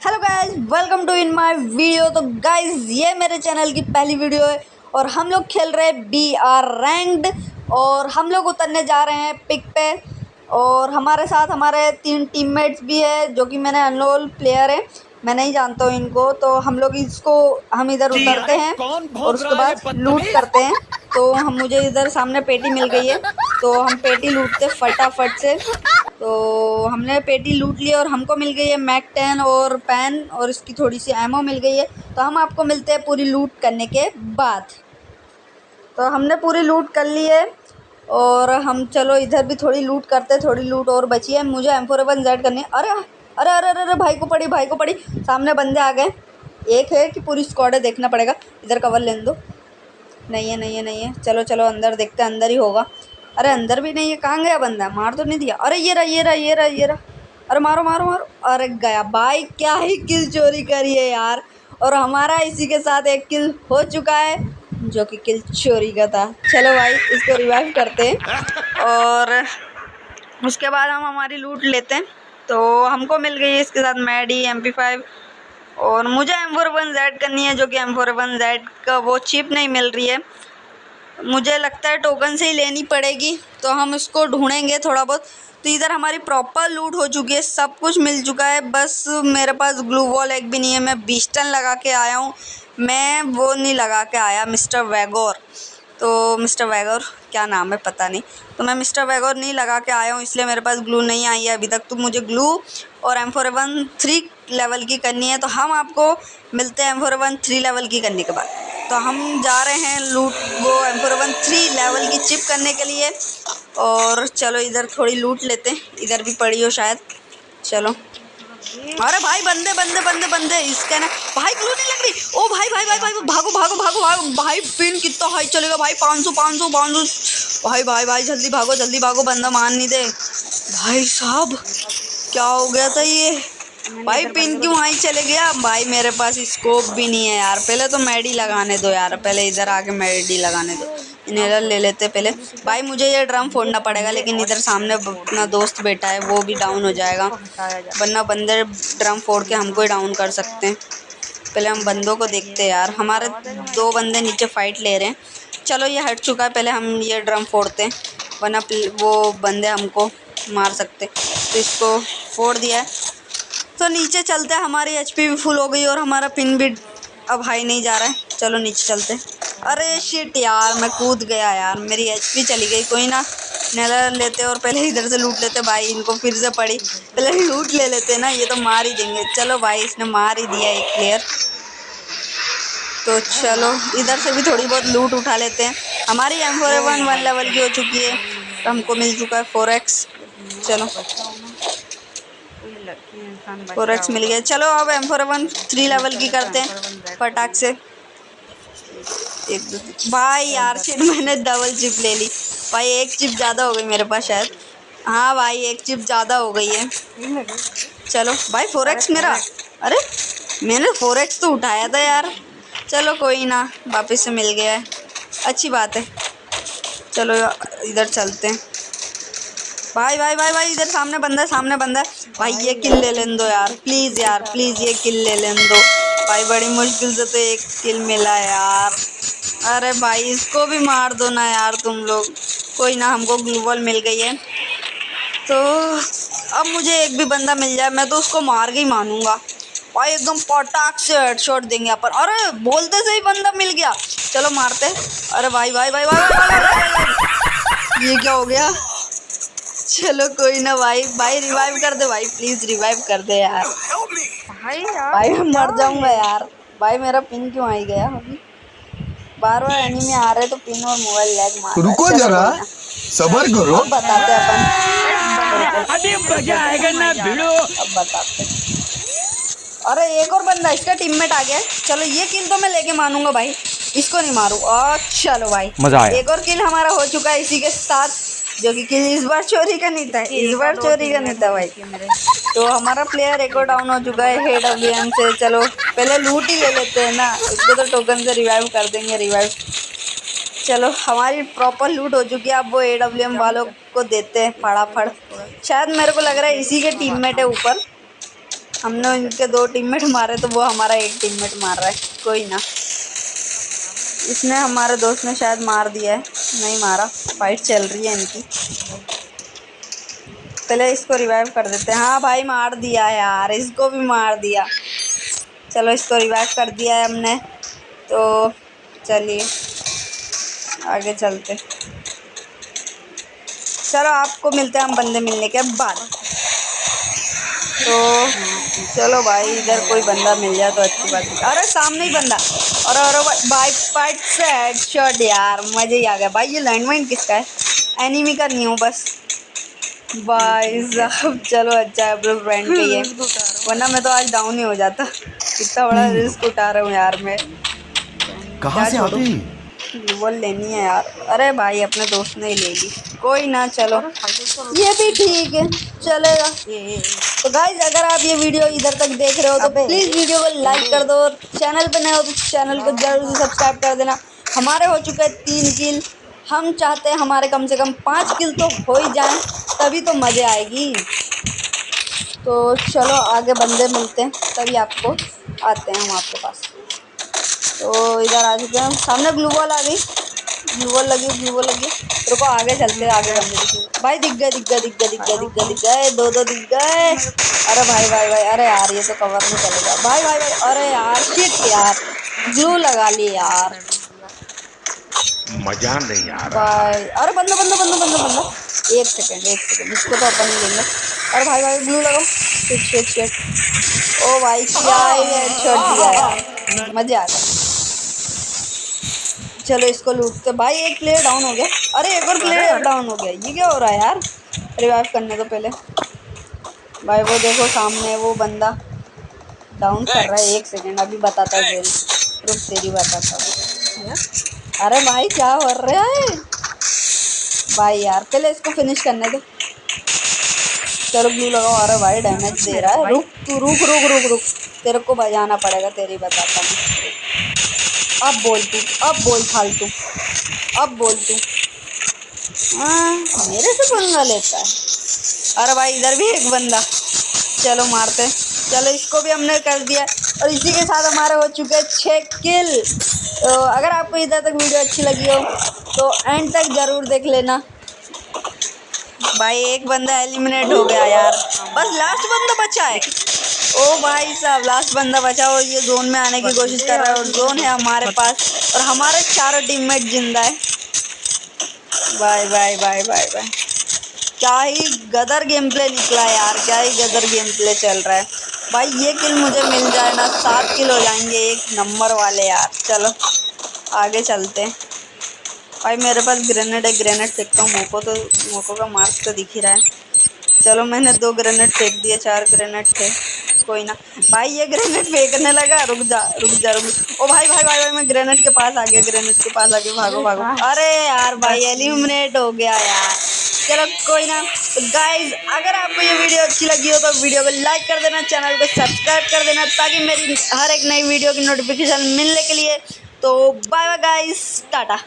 Hello guys welcome to in my video तो guys ये मेरे चैनल की पहली वीडियो है और हम लोग खेल रहे हैं बी आर रैंक्ड और हम लोग उतरने जा रहे हैं पिक पे और हमारे साथ हमारे तीन टीममेट्स भी है जो कि मैंने अनरोल प्लेयर है। मैं नहीं जानता हूँ इनको तो हम लोग इसको हम इधर उतरते हैं और उसके बाद लूट करते हैं। तो हम मुझे इधर सामने पेटी मिल गई है। तो हम पेटी लूटते फटाफट से। तो हमने पेटी लूट ली और हमको मिल गई है मैक टेन और पेन और इसकी थोड़ी सी एमओ मिल गई है। तो हम आपको मिलते हैं पूरी लूट करने के बाद। तो हमने पूरी लूट कर ली है और हम चलो इधर भी थोड़ी लूट करते हैं, थोड़ी लूट और बची है। मुझे एम फोर वन जेड करनी है। अरे अरे अरे अरे भाई को पड़ी, भाई को पड़ी। सामने बंदे आ गए। एक है कि पूरी स्क्वाड है, देखना पड़ेगा। इधर कवर लेने दो। नहीं है नहीं है नहीं है। चलो चलो, अंदर देखते हैं, अंदर ही होगा। अरे अंदर भी नहीं है, कहाँ गया बंदा? मार तो नहीं दिया। अरे ये रहा ये रहा ये रहा ये रहा। अरे मारो मारो मारो। अरे गया भाई, क्या ही किल चोरी करी है यार। और हमारा इसी के साथ एक किल हो चुका है, जो कि किल चोरी का था। चलो भाई, इसको रिवाइव करते हैं। और उसके बाद हम हमारी लूट लेते हैं। तो हमको मिल गई है इसके साथ मैडी एम पी फाइव और मुझे एम फोर वन जेड करनी है, जो कि एम फोर वन जेड का वो चिप नहीं मिल रही है। मुझे लगता है टोकन से ही लेनी पड़ेगी तो हम इसको ढूंढेंगे थोड़ा बहुत। तो इधर हमारी प्रॉपर लूट हो चुकी है, सब कुछ मिल चुका है। बस मेरे पास ग्लू वॉल एक भी नहीं है, मैं बीस्टन लगा के आया हूँ। मैं वो नहीं लगा के आया मिस्टर वैगोर तो मिस्टर वैगोर क्या नाम है पता नहीं। तो मैं मिस्टर वैगोर नहीं लगा के आया हूँ, इसलिए मेरे पास ग्लू नहीं आई है अभी तक। तो मुझे ग्लू और M four one three level की करनी है तो हम आपको मिलते हैं M four one three level की करने के बाद। तो हम जा रहे हैं लूट वो M four one three level की चिप करने के लिए। और चलो इधर थोड़ी लूट लेते हैं। इधर भी पड़ी हो शायद। चलो। अरे भाई, बंदे बंदे बंदे बंदे, इसके ना भाई ग्लू नहीं लग रही ओ भाई भाई भाई भाई, भागो भागो भागो भागो। भाई पिन कितना हाई चलेगा भाई? पाँच सौ पाँच सौ पाँच सौ। भाई भाई भाई, जल्दी भागो जल्दी भागो, बंदा मान नहीं दे। भाई साहब, क्या हो गया था ये? भाई पिन क्यों वहीं चले गया? भाई मेरे पास स्कोप भी नहीं है यार। पहले तो मैडी लगाने दो यार, पहले इधर आके मैडी लगाने दो। इन्हें ले लेते पहले। भाई मुझे ये ड्रम फोड़ना पड़ेगा, लेकिन इधर सामने अपना दोस्त बैठा है, वो भी डाउन हो जाएगा। वरना बंदे ड्रम फोड़ के हमको ही डाउन कर सकते हैं। पहले हम बंदों को देखते हैं यार। हमारे दो बंदे नीचे फाइट ले रहे हैं। चलो ये हट चुका है, पहले हम ये ड्रम फोड़ते हैं। वरना वो बंदे हमको मार सकते तो इसको फोड़ दिया है। तो नीचे चलते हैं। हमारी एचपी भी फुल हो गई और हमारा पिन भी अब हाई नहीं जा रहा है। चलो नीचे चलते अरे शिट यार, मैं कूद गया यार। मेरी एचपी चली गई। कोई ना नज़र लेते और पहले इधर से लूट लेते भाई, इनको फिर से पड़ी। पहले लूट ले लेते ना, ये तो मार ही देंगे। चलो भाई, इसने मार ही दिया एक प्लेयर तो चलो, इधर से भी थोड़ी बहुत लूट उठा लेते हैं। हमारी M four one one level की हो चुकी है। तो हमको मिल चुका है फोर एक्स चलो। फोर एक्स मिल गया। चलो अब M four one three level की करते हैं फटाक से। एक दो भाई यार फिर मैंने डबल चिप ले ली। भाई एक चिप ज़्यादा हो गई मेरे पास शायद। हाँ भाई एक चिप ज़्यादा हो गई है। चलो भाई फोर एक्स मेरा। अरे मैंने फोर एक्स तो उठाया था यार। चलो कोई ना वापस से मिल गया है। अच्छी बात है। चलो इधर चलते हैं। भाई भाई भाई भाई इधर सामने बंदा है सामने बंदा है। भाई ये किल ले लें दो यार प्लीज़ यार प्लीज़ ये किल ले लें दो भाई बड़ी मुश्किल से तो एक किल मिला यार अरे भाई इसको भी मार दो ना यार तुम लोग कोई ना हमको ग्लूबल मिल गई है तो अब मुझे एक भी बंदा मिल जाए मैं तो उसको मार के ही मानूँगा भाई एकदम पटाख से हेडशॉट देंगे अपन अरे बोलते से ही बंदा मिल गया चलो मारते अरे भाई भाई भाई, भाई, भाई, भाई, भाई ये क्या हो गया चलो कोई ना भाई भाई रिवाइव कर दे भाई प्लीज़ रिवाइव कर दे यार। भाई यार भाई मैं मर जाऊँगा यार। भाई मेरा पिन क्यों आई गया अभी? बार बार एनिमी आ रहे तो पिन और मोबाइल लैग मार रुको जरा सबर करो। अब बताते अपन। अभी मज़ा आएगा ना भिड़ो। अब बताते अरे एक और बंदा इसका टीममेट आ गया। चलो ये किल तो मैं लेके मानूँगा भाई। इसको नहीं मारू। और चलो भाई मज़ा आया। एक और किल हमारा हो चुका है इसी के साथ। जो कि इस बार चोरी का नहीं था, इस बार चोरी का नहीं था भाई। तो हमारा प्लेयर एक और डाउन हो चुका है हेड ऑफ़ गेम से। चलो, पहले लूट ही ले लेते हैं ना उसको तो टोकन से रिवाइव कर देंगे रिवाइव चलो, हमारी प्रॉपर लूट हो चुकी है, अब वो ए डब्ल्यू एम वालों को देते हैं फड़ाफड़ शायद मेरे को लग रहा है इसी के टीममेट है ऊपर। हमने उनके दो टीममेट मारे तो वो हमारा एक टीममेट मार रहा है, कोई ना। इसने हमारे दोस्त ने शायद मार दिया है। नहीं मारा। फाइट चल रही है इनकी। पहले इसको रिवाइव कर देते हैं। हाँ भाई, मार दिया यार। इसको भी मार दिया। चलो, इसको रिवाइव कर दिया है हमने। तो चलिए, आगे चलते। चलो, आपको मिलते हैं हम बंदे मिलने के बाद। तो चलो भाई इधर कोई बंदा मिल जाए तो अच्छी बात है। अरे सामने ही बंदा। और अरे बाइक फाइट से हेडशॉट यार मज़े ही आ गया। भाई ये लैंड लैंडमाइन किसका है? एनिमी का नहीं हूँ बस। भाई साहब चलो अच्छा है अपने फ्रेंड के ये वरना मैं तो आज डाउन ही हो जाता। इतना बड़ा रिस्क उठा रहा हूँ यार मैं। कहाँ से आते? वो लेनी है यार। अरे भाई अपने दोस्त ने ही ले ली। कोई ना चलो। ये भी ठीक है। चलेगा। तो गाइज़ अगर आप ये वीडियो इधर तक देख रहे हो तो प्लीज़ वीडियो को लाइक कर दो और चैनल पर नए हो तो चैनल को ज़रूर से सब्सक्राइब कर देना। हमारे हो चुके हैं तीन किल हम चाहते हैं हमारे कम से कम पाँच किल तो हो ही जाए तभी तो मज़े आएगी। तो चलो आगे बंदे मिलते हैं तभी आपको आते हैं हम आपके पास। तो इधर आ चुके हैं सामने ग्लू बॉल आ गई। ग्लू बॉल लगी ग्लू बॉल लगी रुको आगे चलते आगे बंदे भाई दिख गए दिख गए दिख गए दिख गए दिख गए दिख गए। दो दो दिख गए। अरे भाई भाई भाई अरे यार ये तो कवर में चलेगा भाई भाई भाई अरे यार शिट यार। ग्लू लगा ली यार। मज़ा नहीं आ भाई अरे बंदा बंदा बंदा बंदा बंदा। एक सेकंड एक सेकंड इसको तो अपन ही लेंगे। अरे भाई भाई ब्लू लगाओ। शिट शिट शिट ओ भाई क्या ही छोड़ दिया मज़े आ गए। चलो इसको लूटते भाई एक प्लेयर डाउन हो गया। अरे एक और प्लेयर डाउन हो गया। ये क्या हो रहा है यार? रिवाइव करने तो पहले। भाई वो देखो सामने वो बंदा डाउन कर रहा है। एक सेकेंड अभी बताता है रुक तेरी बताता हूँ। अरे भाई क्या हो रहा है? भाई यार पहले इसको फिनिश करने दो। चलो ब्लू लगाओ। अरे भाई डैमेज दे रहा है। रुक तू रुक रुक रुक रुक। तेरे को बजाना पड़ेगा तेरी बताता हूँ। अब बोल तू अब बोल फालतू, अब बोल तू हाँ मेरे से पंगा लेता है। अरे भाई, इधर भी एक बंदा। चलो मारते चलो, इसको भी हमने कर दिया। और इसी के साथ हमारे हो चुके हैं छः किल तो अगर आपको इधर तक वीडियो अच्छी लगी हो तो एंड तक ज़रूर देख लेना। भाई, एक बंदा एलिमिनेट हो गया यार। बस लास्ट बंदा बचा है। ओ भाई साहब लास्ट बंदा बचा और ये जोन में आने की कोशिश कर रहा है और जोन है हमारे पास और हमारे चारों टीममेट ज़िंदा है। Bye bye bye bye bye क्या ही गदर गेम प्ले निकला यार, क्या ही गदर गेम प्ले चल रहा है। भाई, ये किल मुझे मिल जाए ना, सात किल हो जाएँगे एक नंबर वाले यार। चलो, आगे चलते हैं। भाई मेरे पास ग्रेनेड है ग्रेनेड फेंकता हूँ मोको तो मोको का मार्क्स तो दिख ही रहा है। चलो मैंने दो ग्रेनेड फेंक दिए चार ग्रेनेड थे। कोई ना। भाई ये ग्रेनेड फेंकने लगा रुक जा रुक जा रुक ओ भाई भाई भाई भाई मैं ग्रेनेड के पास आ गया ग्रेनेड के पास आ गया भागो। भागो अरे यार भाई एलिमिनेट हो गया यार। चलो कोई ना। तो गाइज़ अगर आपको ये वीडियो अच्छी लगी हो तो वीडियो को लाइक कर देना चैनल को सब्सक्राइब कर देना ताकि मेरी हर एक नई वीडियो की नोटिफिकेशन मिलने के लिए। तो बाय बाय गाइस टाटा।